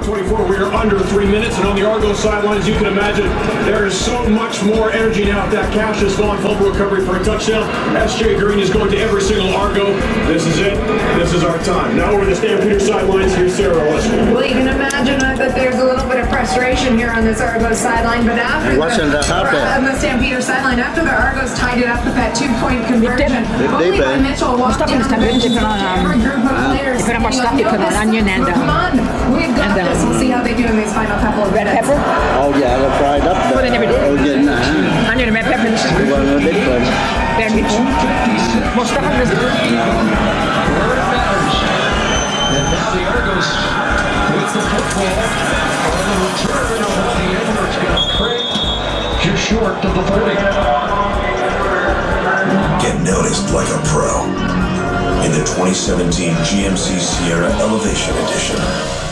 24. We are under three minutes, and on the Argo sidelines, you can imagine there is so much more energy now with that Cassius Vaughn fumble recovery for a touchdown. SJ Green is going to every single Argo. This is it. This is our time. Now over the Stampeder sidelines, here's Sarah Westman. Well, you can imagine uh, that there's a little bit of frustration here on this Argos sideline, but after Wasn't the, that happen? on the Stampeder sideline, after the Argos tied it up with that two-point conversion, They- only they by. Mitchell walked down the Stampede, bench and they put on, said, um, "Every group of players they put on saying, Mustafa, put go, onion and, Come um, on, we've got and, um, this. We'll see how they do in these final couple of Red minutes. pepper, Oh yeah, the fried up. Well, they never did. Oh, yeah, nah. onion and red pepper. Well, no, they couldn't. There before. Mustafa was Where it. And now the Argos with the football on the return of the Edwards got Craig just short of the 40. Get noticed like a pro in the 2017 GMC Sierra Elevation Edition.